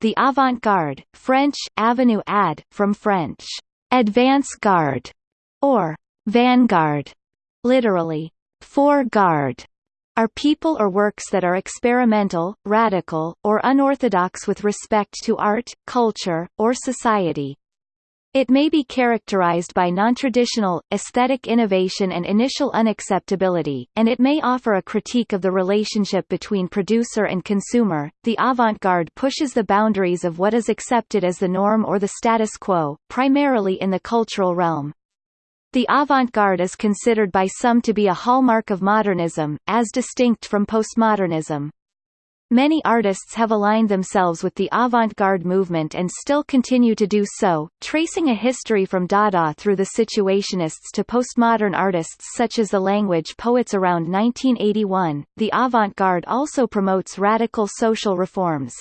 the avant-garde, French, avenue ad, from French, advance-garde, or vanguard, literally, fore-garde, are people or works that are experimental, radical, or unorthodox with respect to art, culture, or society. It may be characterized by nontraditional, aesthetic innovation and initial unacceptability, and it may offer a critique of the relationship between producer and consumer. The avant-garde pushes the boundaries of what is accepted as the norm or the status quo, primarily in the cultural realm. The avant-garde is considered by some to be a hallmark of modernism, as distinct from postmodernism. Many artists have aligned themselves with the avant-garde movement and still continue to do so, tracing a history from Dada through the Situationists to postmodern artists such as the language poets around 1981. The avant-garde also promotes radical social reforms.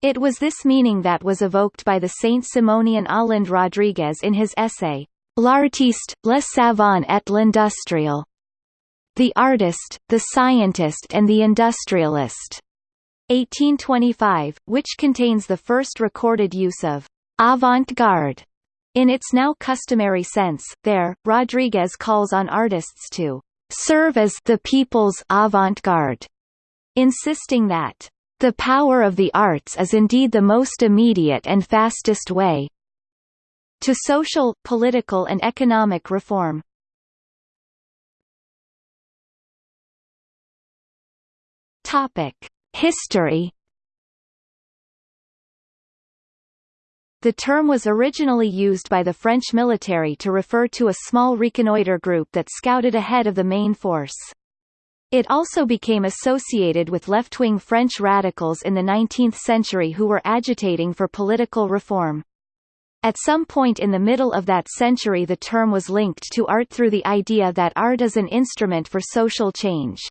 It was this meaning that was evoked by the Saint-Simonian Olinde Rodrigues in his essay, L'artiste, le savant et l'industriel. The artist, the scientist and the industrialist. 1825, which contains the first recorded use of avant-garde in its now customary sense. There, Rodrigues calls on artists to serve as the people's avant-garde, insisting that the power of the arts is indeed the most immediate and fastest way to social, political and economic reform. Topic. History The term was originally used by the French military to refer to a small reconnoiter group that scouted ahead of the main force. It also became associated with left-wing French radicals in the 19th century who were agitating for political reform. At some point in the middle of that century the term was linked to art through the idea that art is an instrument for social change.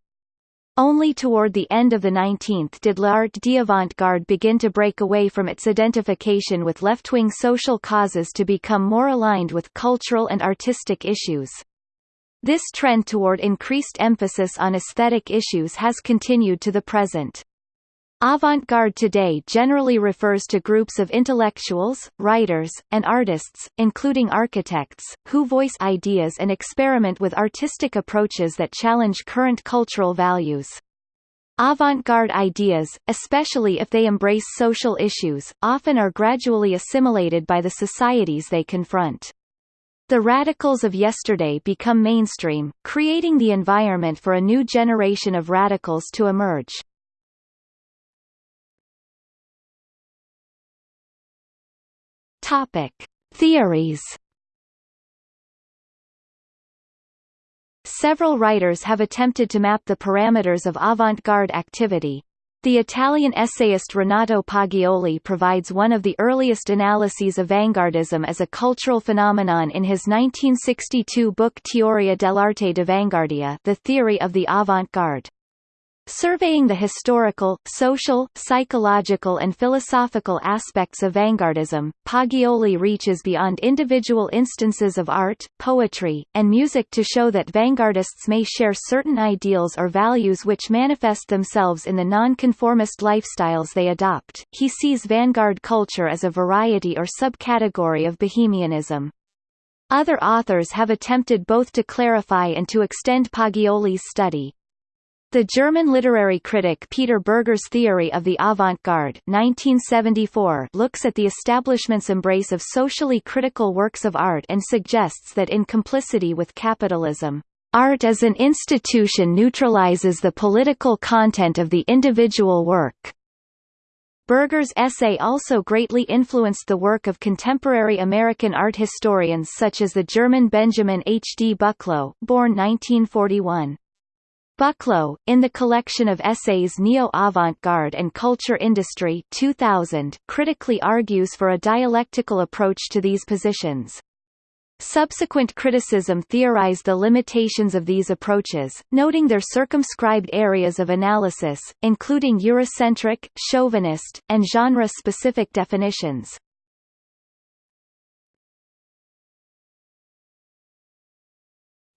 Only toward the end of the 19th did l'art d'avant-garde begin to break away from its identification with left-wing social causes to become more aligned with cultural and artistic issues. This trend toward increased emphasis on aesthetic issues has continued to the present. Avant-garde today generally refers to groups of intellectuals, writers, and artists, including architects, who voice ideas and experiment with artistic approaches that challenge current cultural values. Avant-garde ideas, especially if they embrace social issues, often are gradually assimilated by the societies they confront. The radicals of yesterday become mainstream, creating the environment for a new generation of radicals to emerge. Topic: Theories. Several writers have attempted to map the parameters of avant-garde activity. The Italian essayist Renato Poggioli provides one of the earliest analyses of vanguardism as a cultural phenomenon in his 1962 book Teoria dell'arte d'avanguardia The Theory of the Avant-Garde. Surveying the historical, social, psychological and philosophical aspects of vanguardism, Poggioli reaches beyond individual instances of art, poetry, and music to show that vanguardists may share certain ideals or values which manifest themselves in the nonconformist lifestyles they adopt. He sees vanguard culture as a variety or subcategory of bohemianism. Other authors have attempted both to clarify and to extend Poggioli's study. The German literary critic Peter Bürger's theory of the avant-garde looks at the establishment's embrace of socially critical works of art and suggests that in complicity with capitalism, art as an institution neutralizes the political content of the individual work. Bürger's essay also greatly influenced the work of contemporary American art historians such as the German Benjamin H. D. Buchloh born 1941. Buchloh, in the collection of essays Neo-Avant-Garde and Culture Industry 2000, critically argues for a dialectical approach to these positions. Subsequent criticism theorized the limitations of these approaches, noting their circumscribed areas of analysis, including Eurocentric, chauvinist, and genre-specific definitions.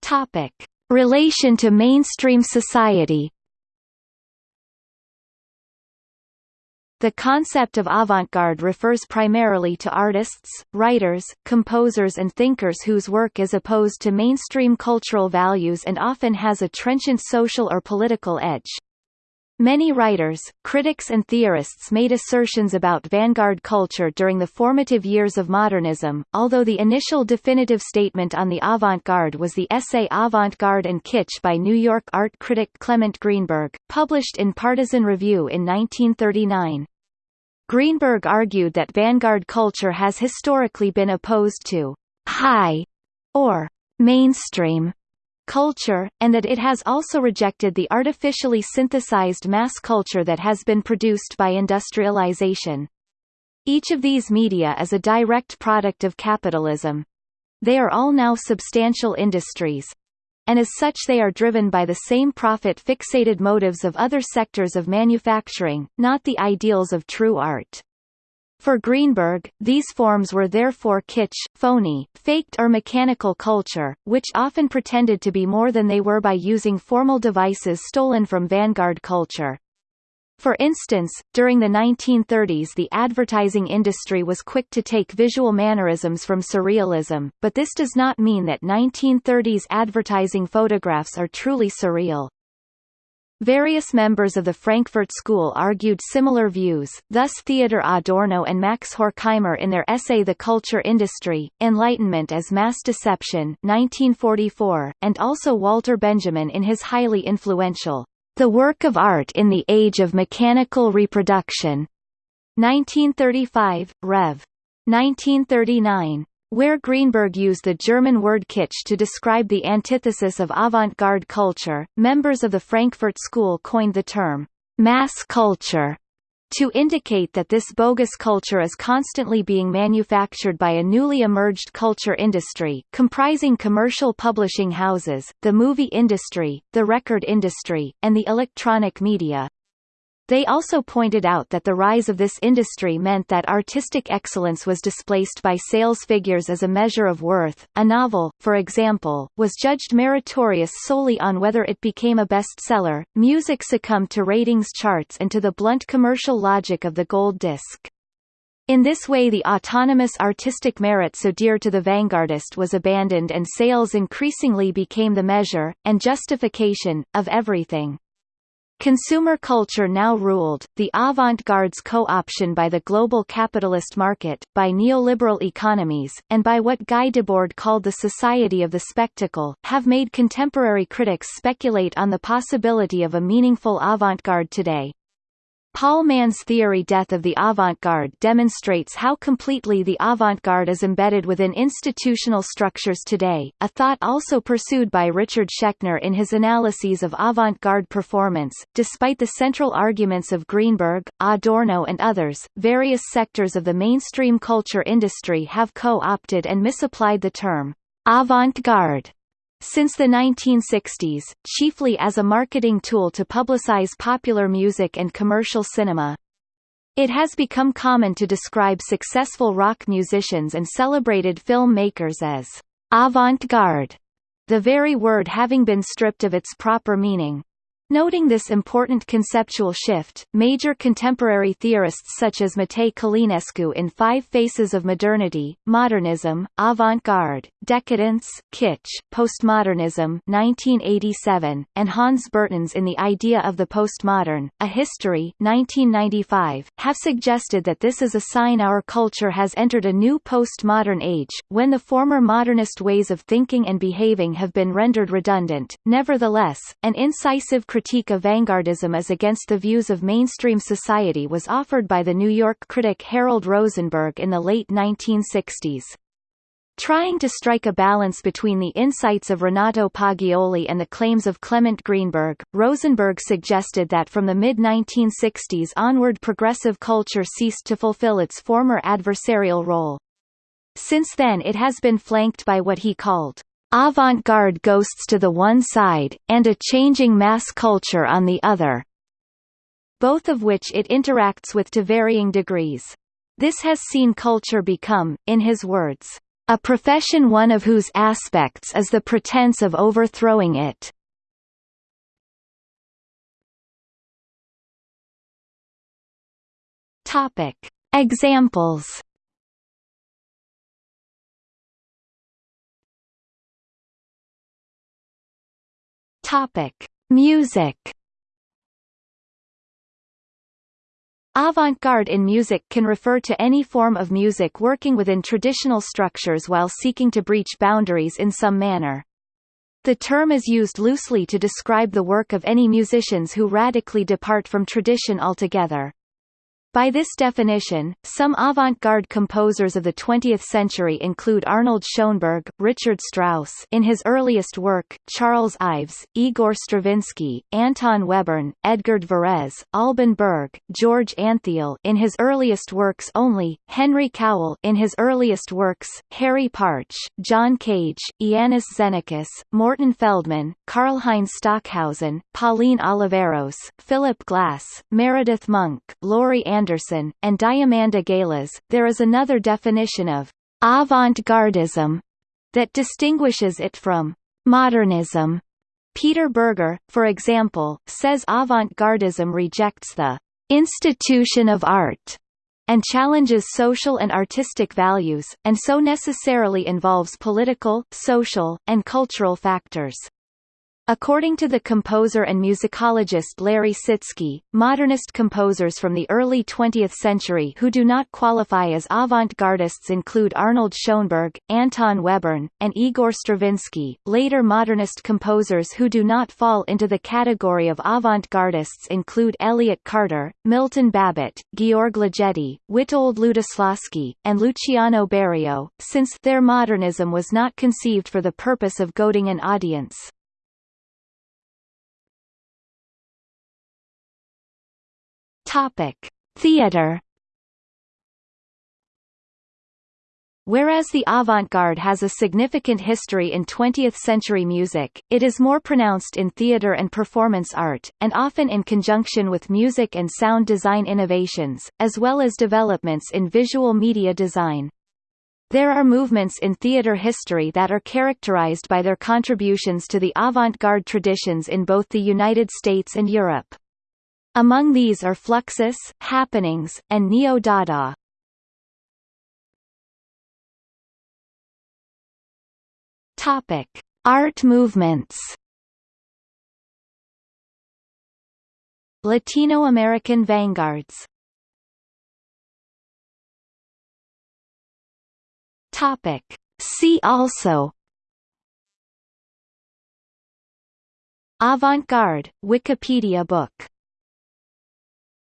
Topic. Relation to mainstream society The concept of avant-garde refers primarily to artists, writers, composers and thinkers whose work is opposed to mainstream cultural values and often has a trenchant social or political edge. Many writers, critics and theorists made assertions about vanguard culture during the formative years of modernism, although the initial definitive statement on the avant-garde was the essay Avant-garde and Kitsch by New York art critic Clement Greenberg, published in Partisan Review in 1939. Greenberg argued that vanguard culture has historically been opposed to «high» or «mainstream» culture, and that it has also rejected the artificially synthesized mass culture that has been produced by industrialization. Each of these media is a direct product of capitalism. They are all now substantial industries. And as such they are driven by the same profit-fixated motives of other sectors of manufacturing, not the ideals of true art. For Greenberg, these forms were therefore kitsch, phony, faked or mechanical culture, which often pretended to be more than they were by using formal devices stolen from vanguard culture. For instance, during the 1930s the advertising industry was quick to take visual mannerisms from surrealism, but this does not mean that 1930s advertising photographs are truly surreal. Various members of the Frankfurt School argued similar views, thus Theodor Adorno and Max Horkheimer in their essay The Culture Industry, Enlightenment as Mass Deception 1944, and also Walter Benjamin in his highly influential The Work of Art in the Age of Mechanical Reproduction 1935, Rev. 1939 where Greenberg used the German word kitsch to describe the antithesis of avant-garde culture, members of the Frankfurt School coined the term mass culture to indicate that this bogus culture is constantly being manufactured by a newly emerged culture industry, comprising commercial publishing houses, the movie industry, the record industry, and the electronic media. They also pointed out that the rise of this industry meant that artistic excellence was displaced by sales figures as a measure of worth. A novel, for example, was judged meritorious solely on whether it became a bestseller. Music succumbed to ratings charts and to the blunt commercial logic of the gold disc. In this way the autonomous artistic merit so dear to the vanguardist was abandoned and sales increasingly became the measure, and justification, of everything. Consumer culture now ruled, the avant-garde's co-option by the global capitalist market, by neoliberal economies, and by what Guy Debord called the society of the spectacle, have made contemporary critics speculate on the possibility of a meaningful avant-garde today. Paul Mann's theory Death of the Avant-Garde demonstrates how completely the avant-garde is embedded within institutional structures today, a thought also pursued by Richard Schechner in his analyses of avant-garde performance. Despite the central arguments of Greenberg, Adorno and others, various sectors of the mainstream culture industry have co-opted and misapplied the term avant-garde since the 1960s, chiefly as a marketing tool to publicize popular music and commercial cinema. It has become common to describe successful rock musicians and celebrated film makers as avant-garde, the very word having been stripped of its proper meaning. Noting this important conceptual shift, major contemporary theorists such as Matei Călinescu in Five Faces of Modernity, Modernism, Avant-Garde, Decadence, Kitsch, Postmodernism 1987, and Hans Bertens in The Idea of the Postmodern, A History 1995, have suggested that this is a sign our culture has entered a new postmodern age, when the former modernist ways of thinking and behaving have been rendered redundant. Nevertheless, an incisive of vanguardism as against the views of mainstream society was offered by the New York critic Harold Rosenberg in the late 1960s. Trying to strike a balance between the insights of Renato Poggioli and the claims of Clement Greenberg, Rosenberg suggested that from the mid-1960s onward progressive culture ceased to fulfill its former adversarial role. Since then it has been flanked by what he called avant-garde ghosts to the one side, and a changing mass culture on the other, both of which it interacts with to varying degrees. This has seen culture become, in his words, a profession one of whose aspects is the pretense of overthrowing it. Topic. Examples Topic: Music. Avant-garde in music can refer to any form of music working within traditional structures while seeking to breach boundaries in some manner. The term is used loosely to describe the work of any musicians who radically depart from tradition altogether. By this definition, some avant-garde composers of the 20th century include Arnold Schoenberg, Richard Strauss in his earliest work, Charles Ives, Igor Stravinsky, Anton Webern, Edgard Varèse, Alban Berg, George Antheil in his earliest works only, Henry Cowell in his earliest works, Harry Partch, John Cage, Iannis Xenakis, Morton Feldman, Karlheinz Stockhausen, Pauline Oliveros, Philip Glass, Meredith Monk, Laurie and Diamanda Galas, there is another definition of avant-gardism that distinguishes it from modernism. Peter Bürger, for example, says avant-gardism rejects the institution of art and challenges social and artistic values, and so necessarily involves political, social, and cultural factors. According to the composer and musicologist Larry Sitsky, modernist composers from the early 20th century who do not qualify as avant-gardists include Arnold Schoenberg, Anton Webern, and Igor Stravinsky. Later modernist composers who do not fall into the category of avant-gardists include Elliott Carter, Milton Babbitt, Georg Ligeti, Witold Lutoslawski, and Luciano Berio, since their modernism was not conceived for the purpose of goading an audience. Topic: Theater. Whereas the avant-garde has a significant history in 20th-century music, it is more pronounced in theater and performance art, and often in conjunction with music and sound design innovations, as well as developments in visual media design. There are movements in theater history that are characterized by their contributions to the avant-garde traditions in both the United States and Europe. Among these are Fluxus, Happenings, and Neo-Dada. Topic: Art movements. Latino American vanguards. Topic: See also Avant-garde, Wikipedia book